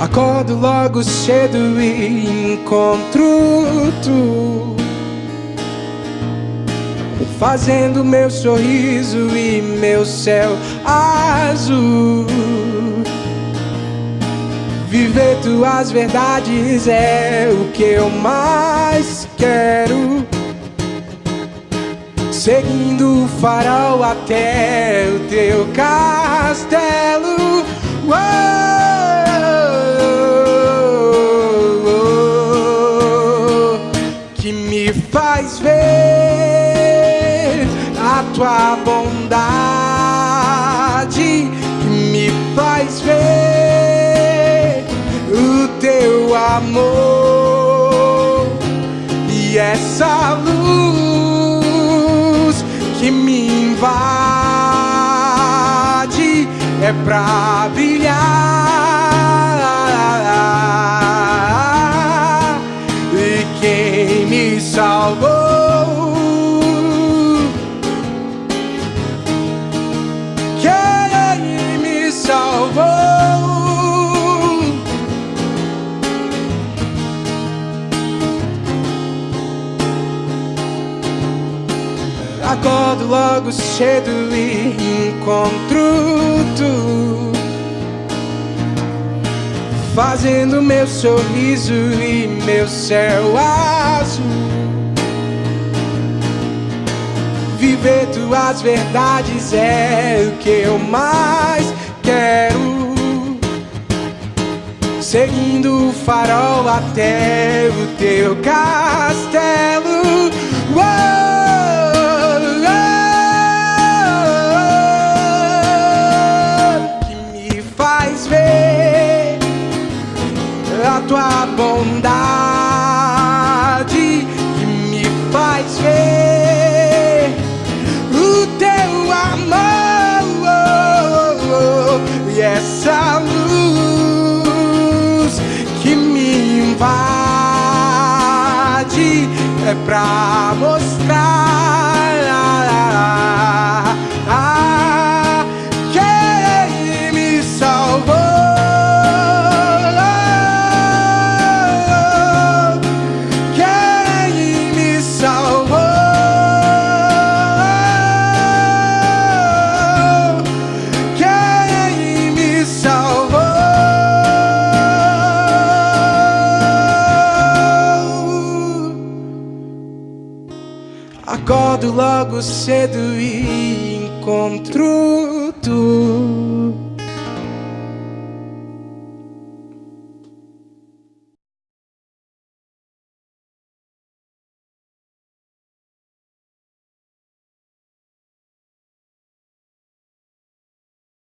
Acordo logo cedo e encontro tu. Fazendo meu sorriso e meu céu azul Viver tuas verdades é o que eu mais quero. Seguindo o farol até o teu castelo. Faz ver a tua bondade, e essa luz que me invade é pra brilhar Acordo logo cedo e encontro tu. Fazendo meu sorriso e meu céu azul. Viver tuas verdades é o que eu mais quero. Seguindo o farol até o teu castelo tua bondade Que me faz ver o teu amor E essa luz que me invade É pra mostrar logo cedo encontro tu